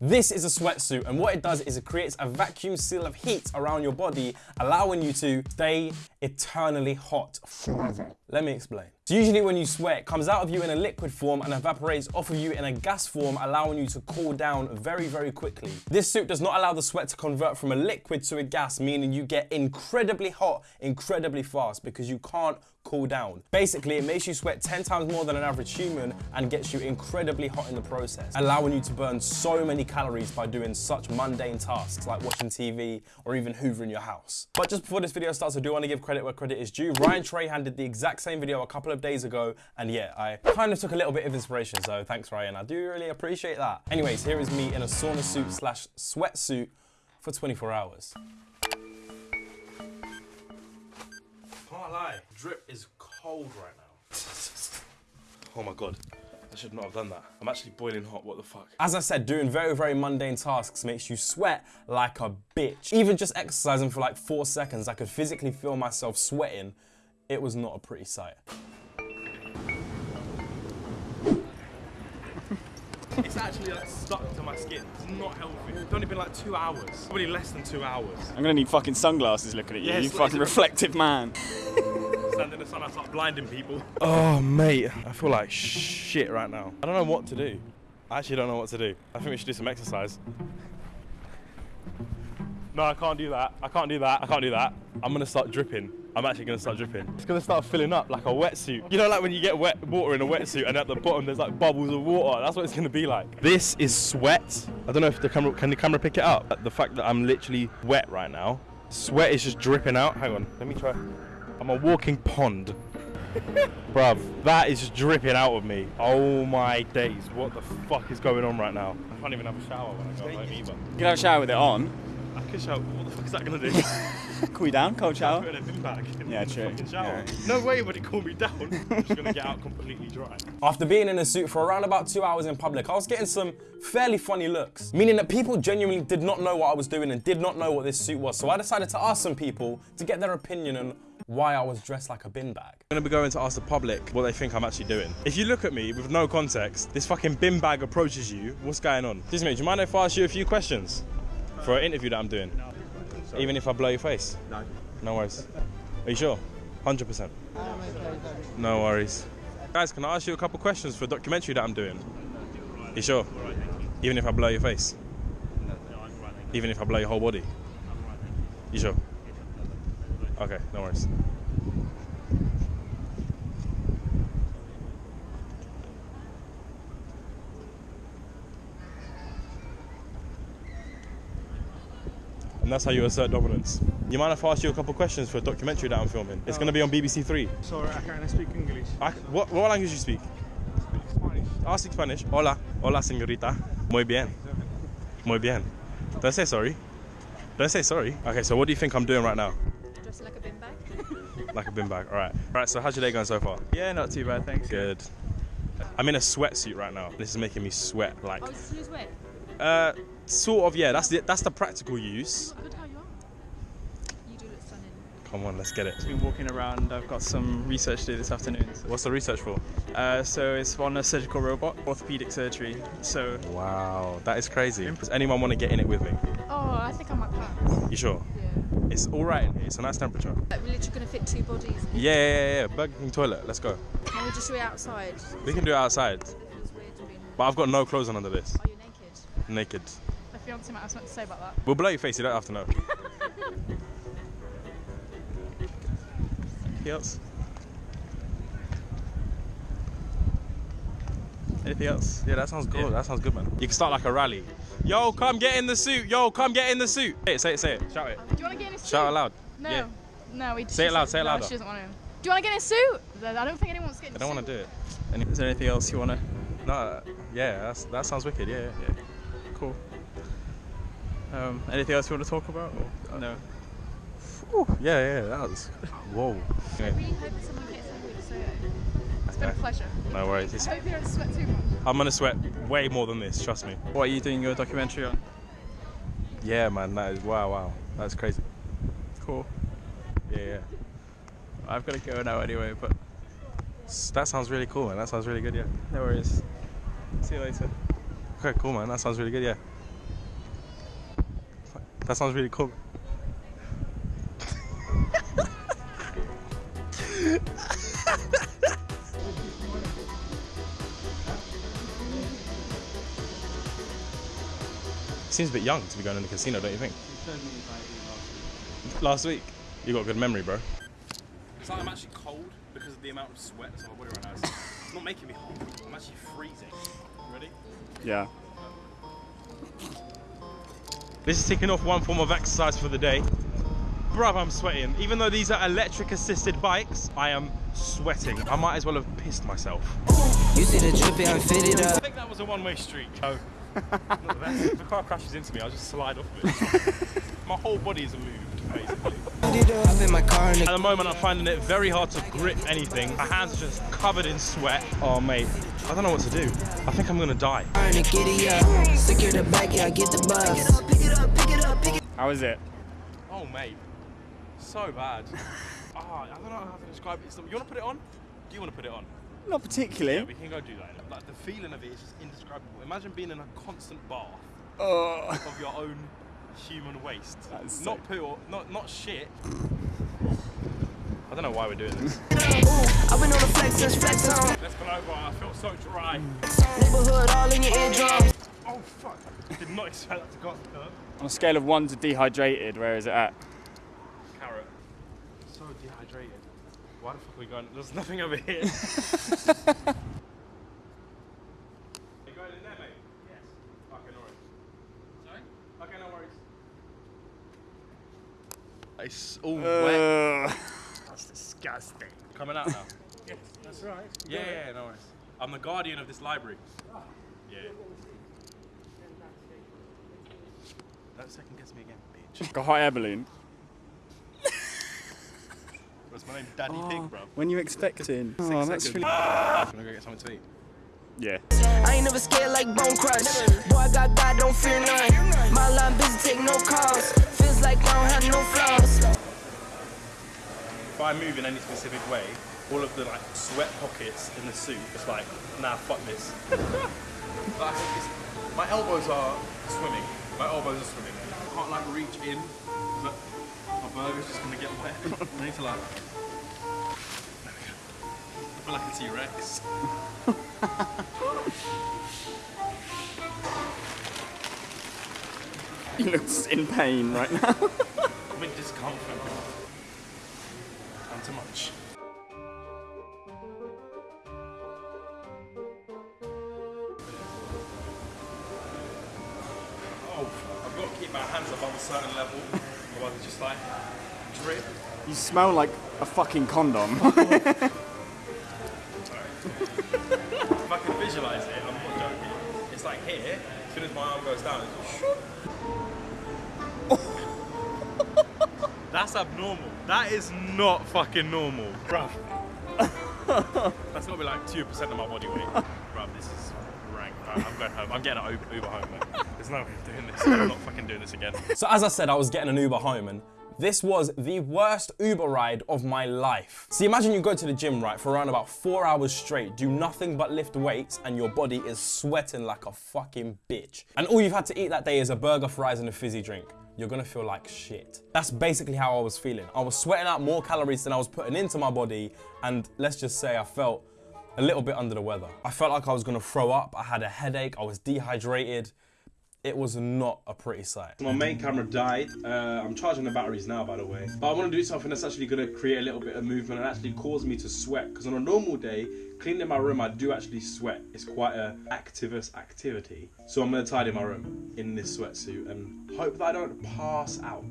This is a sweatsuit and what it does is it creates a vacuum seal of heat around your body, allowing you to stay eternally hot forever. Let me explain. So usually when you sweat, it comes out of you in a liquid form and evaporates off of you in a gas form, allowing you to cool down very, very quickly. This suit does not allow the sweat to convert from a liquid to a gas, meaning you get incredibly hot incredibly fast because you can't cool down. Basically, it makes you sweat 10 times more than an average human and gets you incredibly hot in the process, allowing you to burn so many calories by doing such mundane tasks like watching TV or even hoovering your house. But just before this video starts, I do want to give credit where credit is due. Ryan Trahan did the exact same video a couple of days ago, and yeah, I kind of took a little bit of inspiration, so thanks Ryan, I do really appreciate that. Anyways, here is me in a sauna suit slash sweatsuit for 24 hours. Can't lie, drip is cold right now. oh my god. I should not have done that. I'm actually boiling hot, what the fuck? As I said, doing very, very mundane tasks makes you sweat like a bitch. Even just exercising for like four seconds, I could physically feel myself sweating. It was not a pretty sight. It's actually like stuck to my skin. It's not healthy. It's only been like two hours. Probably less than two hours. I'm gonna need fucking sunglasses looking at you, Yeah, you fucking reflective man. Stand in the sun, I start blinding people. Oh, mate, I feel like shit right now. I don't know what to do. I actually don't know what to do. I think we should do some exercise. No, I can't do that. I can't do that. I can't do that. I'm gonna start dripping. I'm actually gonna start dripping. It's gonna start filling up like a wetsuit. You know, like when you get wet water in a wetsuit and at the bottom there's like bubbles of water. That's what it's gonna be like. This is sweat. I don't know if the camera can the camera pick it up. The fact that I'm literally wet right now. Sweat is just dripping out. Hang on, let me try. I'm a walking pond. Bruv, that is just dripping out of me. Oh my days, what the fuck is going on right now? I can't even have a shower when I go home either. You can have a shower with it on. I could shower, what the fuck is that gonna do? Cool you down, cold shower. Put in a bin bag in Yeah, the true. fucking. Yeah. No way would it cool me down. I'm just gonna get out completely dry. After being in a suit for around about two hours in public, I was getting some fairly funny looks, meaning that people genuinely did not know what I was doing and did not know what this suit was. So I decided to ask some people to get their opinion on why I was dressed like a bin bag. I'm gonna be going to ask the public what they think I'm actually doing. If you look at me with no context, this fucking bin bag approaches you. What's going on? Excuse me, do you mind if I ask you a few questions for an interview that I'm doing? Even if I blow your face? No. No worries. Are you sure? 100%. No worries. Guys, can I ask you a couple questions for a documentary that I'm doing? You sure? Even if I blow your face? Even if I blow your whole body? You sure? Okay, no worries. That's how you assert dominance. You mind if I ask you a couple questions for a documentary that I'm filming? It's going to be on BBC Three. Sorry, I can't speak English. I, what, what language do you speak? Spanish. I speak Spanish. Hola. Hola, señorita. Muy bien. Muy bien. Don't say sorry. Don't say sorry. Okay, so what do you think I'm doing right now? Dressed like a bin bag. Like a bin bag. All right. All right, so how's your day going so far? Yeah, not too bad, thanks. Good. I'm in a sweatsuit right now. This is making me sweat like Oh, this is wet. uh sort of yeah, that's the that's the practical use. Good how you are. You do look stunning. Come on, let's get it. I've Been walking around, I've got some research to do this afternoon. What's the research for? Uh, so it's on a surgical robot, orthopedic surgery. So Wow, that is crazy. Does anyone want to get in it with me? Oh, I think I might pass. You sure? Yeah. It's all right in here. It's a nice temperature. Like, we're literally going to fit two bodies. Yeah, yeah, yeah, yeah. Burger King toilet. Let's go. Can we just do it outside? We can do it outside, It feels weird being. but I've got no clothes on under this. Are you naked? Naked. My fiance might have something to say about that. We'll blow your face. You don't have to know. anything else? Anything else? Yeah, that sounds good. That sounds good, man. You can start like a rally. Yo, come get in the suit. Yo, come get in the suit. Say it, say it, say it. Shout it. Do you want to get in a suit? Shout it loud. No. Yeah. No, we Say it loud, say it no, louder. She doesn't want to. Do you want to get in a suit? I don't think anyone wants to get in I a don't want to do it. Any- Is there anything else you wanna? No, uh, yeah, that's, that sounds wicked. Yeah, yeah, yeah. Cool. Um, anything else you want to talk about? Or? No. Yeah, yeah, that was. Whoa. I really hope that someone gets in with Soyo. It's been a pleasure. no worries. It's- I hope you don't sweat too much. I'm gonna sweat way more than this. Trust me. What are you doing your documentary on? Yeah, man. That is wow, wow. That's crazy. Cool. Yeah, yeah. I've got to go now anyway, but That sounds really cool, man. That sounds really good. Yeah. no worries. See you later. Okay, cool, man. That sounds really good. Yeah. That sounds really cool. Seems a bit young to be going in the casino, don't you think? Last week. You got a good memory, bro. It's like I'm actually cold because of the amount of sweat that's on my body right now. It's, it's not making me hot. I'm actually freezing. Ready? Yeah. This is ticking off one form of exercise for the day. Bruv, I'm sweating. Even though these are electric assisted bikes, I am sweating. I might as well have pissed myself. You see the drippy, I'm fitted I think that was a one-way street. Oh. Not the best. If the car crashes into me, I'll just slide off of it. My whole body is moved, basically. Hop in my car and At the moment, I'm finding it very hard to grip anything. My hands are just covered in sweat. Oh, mate. I don't know what to do. I think I'm gonna die. the giddy up. Secure the back, yeah, I get the bus. Pick it up, pick it up, pick it How is it? Oh, mate. So bad. Ah, I don't know how to describe it. You wanna put it on? Do you wanna put it on? Not particularly. Yeah, we can go do that. Like, the feeling of it is just indescribable. Imagine being in a constant bath Oh. of your own human waste. That is not sick. poo, or, not not shit. I don't know why we're doing this. I've been on the flex since flex on. Let's go over. I feel so dry. Neighborhood all in your eardrum. Oh fuck! Did not expect that to go up. On a scale of one to dehydrated, where is it at? Carrot. So dehydrated. Why the fuck are we going? There's nothing over here. you going in there, mate? Yes. Okay, no. Sorry? Okay, no. It's all wet. Uh, That's disgusting. Coming out now. yes, that's right. Yeah, yeah, yeah, no worries. I'm the guardian of this library. Yeah. Don't second guess me again, bitch. Got hot air balloon. What's my name? Daddy Pig, oh. bro. When you expecting? Oh, that's seconds. really. Can I go get something to eat? Yeah. I ain't never scared like Bone Crush. Boy, I got God, don't fear none. My line busy, take no calls. Feels like I don't have no flaws. If I move in any specific way, all of the like sweat pockets in the suit, it's like, nah, fuck this. But I think it's, my elbows are swimming. My elbows are swimming. I can't like reach in, but my burger's just gonna get wet. I need to like. There we go. I feel like a T-Rex. He looks in pain right now. I'm in discomfort. I'm too much. Oh, I've got to keep my hands above a certain level, otherwise it's just like drip. You smell like a fucking condom. If I can visualize it, I'm not joking. It's like here, as soon as my arm goes down, it's just That's abnormal. That is not fucking normal. Bruv. That's gotta be like 2% of my body weight. Bruv, this is rank. Right, I'm going home. I'm getting an Uber, Uber home, mate. There's no way I'm doing this. I'm not fucking doing this again. So as I said, I was getting an Uber home and this was the worst Uber ride of my life. See, imagine you go to the gym, right, for around about four hours straight, do nothing but lift weights, and your body is sweating like a fucking bitch. And all you've had to eat that day is a burger, fries, and a fizzy drink. You're gonna feel like shit. That's basically how I was feeling. I was sweating out more calories than I was putting into my body, and let's just say I felt a little bit under the weather. I felt like I was gonna throw up, I had a headache, I was dehydrated. It was not a pretty sight. My main camera died. Uh, I'm charging the batteries now, by the way. But I want to do something that's actually going to create a little bit of movement and actually cause me to sweat. Because on a normal day, cleaning my room, I do actually sweat. It's quite a activist activity. So I'm going to tidy my room in this sweatsuit and hope that I don't pass out.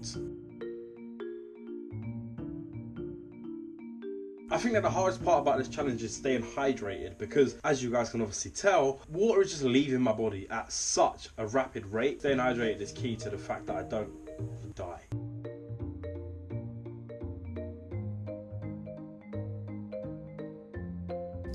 I think that the hardest part about this challenge is staying hydrated because, as you guys can obviously tell, water is just leaving my body at such a rapid rate. Staying hydrated is key to the fact that I don't die.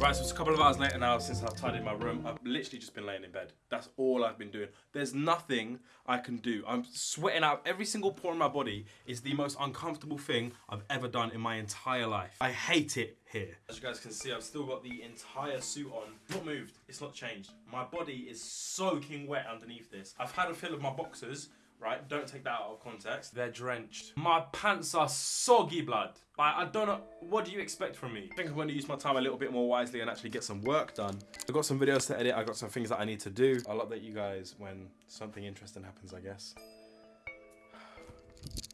Right, so it's a couple of hours later now since I've tidied my room. I've literally just been laying in bed. That's all I've been doing. There's nothing I can do. I'm sweating out every single pore in my body. It's the most uncomfortable thing I've ever done in my entire life. I hate it here. As you guys can see, I've still got the entire suit on. Not moved, it's not changed. My body is soaking wet underneath this. I've had a fill of my boxers, right? Don't take that out of context. They're drenched. My pants are soggy blood. Like, I don't know, what do you expect from me? I think I'm gonna use my time a little bit more wisely and actually get some work done. I've got some videos to edit, I've got some things that I need to do. I'll update you guys when something interesting happens, I guess.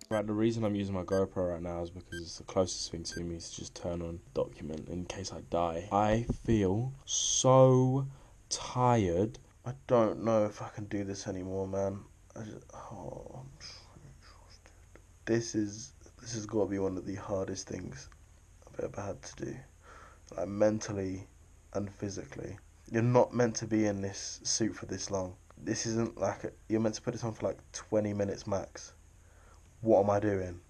Right, the reason I'm using my GoPro right now is because it's the closest thing to me to just turn on document in case I die. I feel so tired. I don't know if I can do this anymore, man. Just, oh, I'm exhausted. This is this has got to be one of the hardest things I've ever had to do, like mentally and physically. You're not meant to be in this suit for this long. This isn't like a, you're meant to put this on for like 20 minutes max. What am I doing?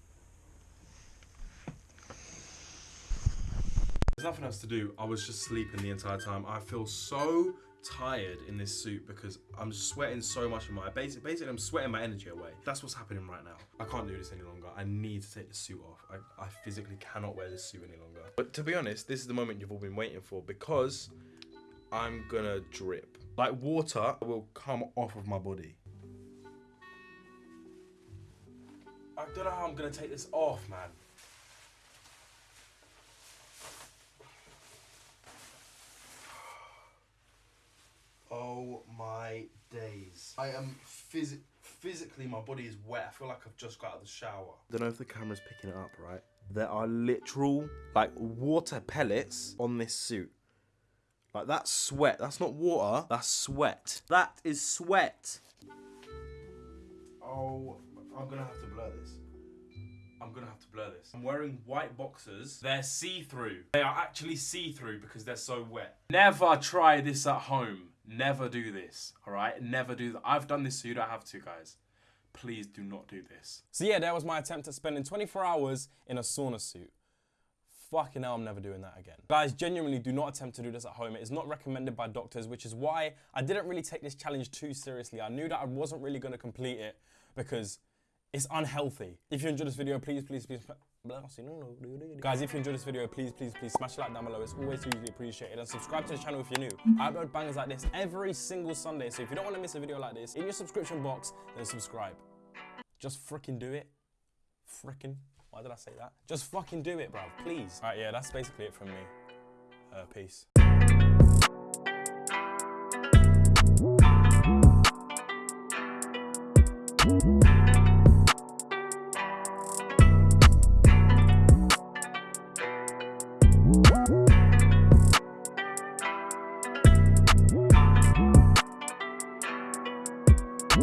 There's nothing else to do. I was just sleeping the entire time. I feel so tired in this suit because I'm sweating so much in my basically, basically I'm sweating my energy away. That's what's happening right now. I can't do this any longer. I need to take the suit off. I, I physically cannot wear this suit any longer. But to be honest, this is the moment you've all been waiting for because I'm gonna drip. Like water will come off of my body. I don't know how I'm gonna take this off, man. Oh my days. I am phys- physically, my body is wet. I feel like I've just got out of the shower. I don't know if the camera's picking it up, right? There are literal, like, water pellets on this suit. Like, that's sweat. That's not water, that's sweat. That is sweat. Oh, I'm gonna have to blur this. I'm gonna have to blur this. I'm wearing white boxers. They're see-through. They are actually see-through because they're so wet. Never try this at home. Never do this, all right? Never do that. I've done this so you don't have to, guys. Please do not do this. So yeah, that was my attempt at spending 24 hours in a sauna suit. Fucking hell, I'm never doing that again. Guys, genuinely do not attempt to do this at home. It is not recommended by doctors, which is why I didn't really take this challenge too seriously. I knew that I wasn't really gonna complete it because it's unhealthy. If you enjoyed this video, please, please, please. Guys, if you enjoyed this video, please, please, please smash like down below. It's always hugely appreciated. And subscribe to the channel if you're new. I upload bangers like this every single Sunday. So if you don't want to miss a video like this, in your subscription box, then subscribe. Just freaking do it. Freaking. Why did I say that? Just fucking do it, bruv. Please. All right, yeah, that's basically it from me. Uh, peace.